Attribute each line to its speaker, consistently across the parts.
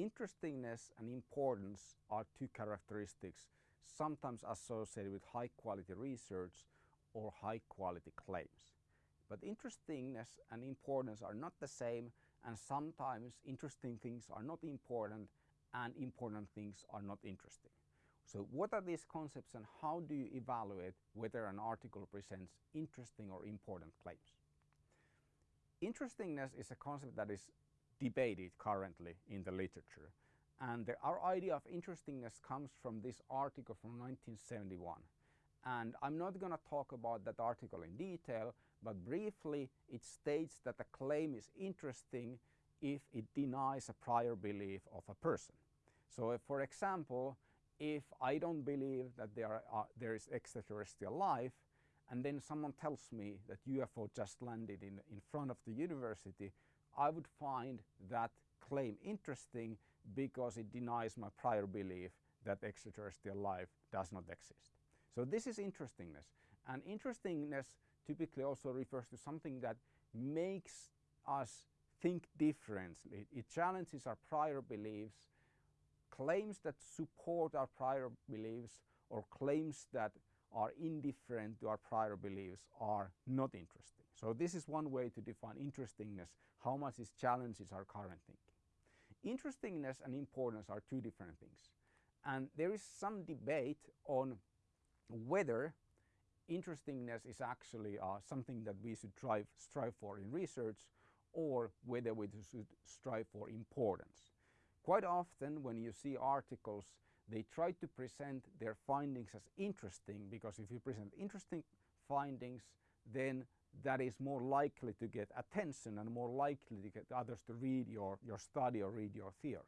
Speaker 1: Interestingness and importance are two characteristics sometimes associated with high quality research or high quality claims. But interestingness and importance are not the same and sometimes interesting things are not important and important things are not interesting. So what are these concepts and how do you evaluate whether an article presents interesting or important claims? Interestingness is a concept that is debated currently in the literature and the, our idea of interestingness comes from this article from 1971 and I'm not going to talk about that article in detail but briefly it states that a claim is interesting if it denies a prior belief of a person. So if, for example if I don't believe that there, are, uh, there is extraterrestrial life and then someone tells me that UFO just landed in, in front of the university, I would find that claim interesting because it denies my prior belief that extraterrestrial life does not exist. So this is interestingness and interestingness typically also refers to something that makes us think differently. It challenges our prior beliefs claims that support our prior beliefs or claims that are indifferent to our prior beliefs are not interesting. So this is one way to define interestingness, how much it challenges our current thinking. Interestingness and importance are two different things. And there is some debate on whether interestingness is actually uh, something that we should strive, strive for in research or whether we should strive for importance. Quite often when you see articles they try to present their findings as interesting because if you present interesting findings then that is more likely to get attention and more likely to get others to read your, your study or read your theory.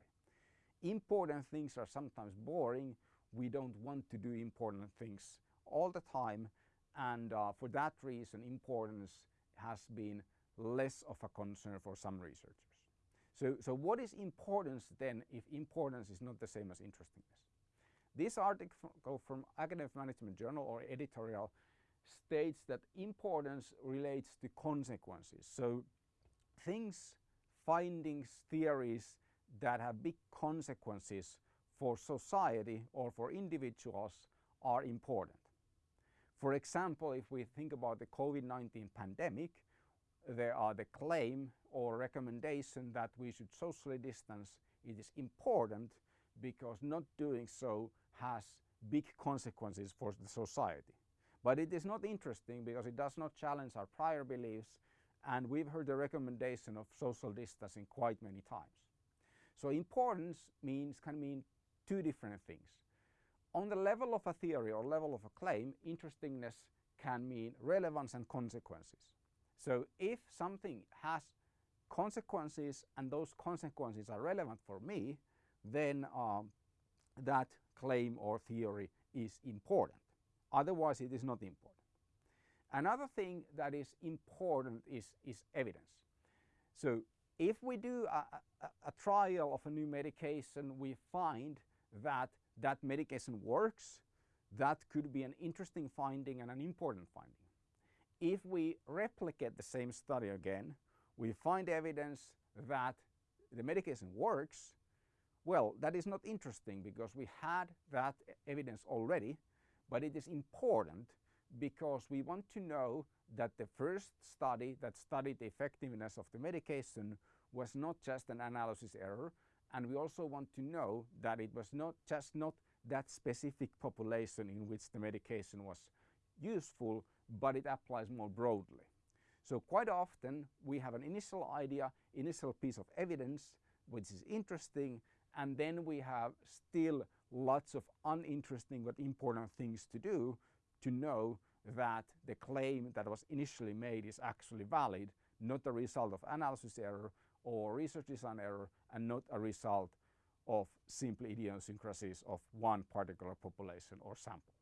Speaker 1: Important things are sometimes boring. We don't want to do important things all the time and uh, for that reason importance has been less of a concern for some researchers. So, so what is importance then if importance is not the same as interestingness? This article from Academy of Management Journal or editorial states that importance relates to consequences. So things, findings, theories that have big consequences for society or for individuals are important. For example, if we think about the COVID-19 pandemic, there are the claim or recommendation that we should socially distance. It is important because not doing so has big consequences for the society. But it is not interesting because it does not challenge our prior beliefs and we've heard the recommendation of social distancing quite many times. So importance means can mean two different things. On the level of a theory or level of a claim, interestingness can mean relevance and consequences. So if something has consequences and those consequences are relevant for me, then um, that claim or theory is important. Otherwise it is not important. Another thing that is important is, is evidence. So if we do a, a, a, trial of a new medication, we find that that medication works, that could be an interesting finding and an important finding. If we replicate the same study again, we find evidence that the medication works, well, that is not interesting because we had that evidence already, but it is important because we want to know that the first study that studied the effectiveness of the medication was not just an analysis error and we also want to know that it was not just not that specific population in which the medication was useful but it applies more broadly. So quite often we have an initial idea, initial piece of evidence which is interesting and then we have still lots of uninteresting but important things to do to know that the claim that was initially made is actually valid, not a result of analysis error or research design error and not a result of simply idiosyncrasies of one particular population or sample.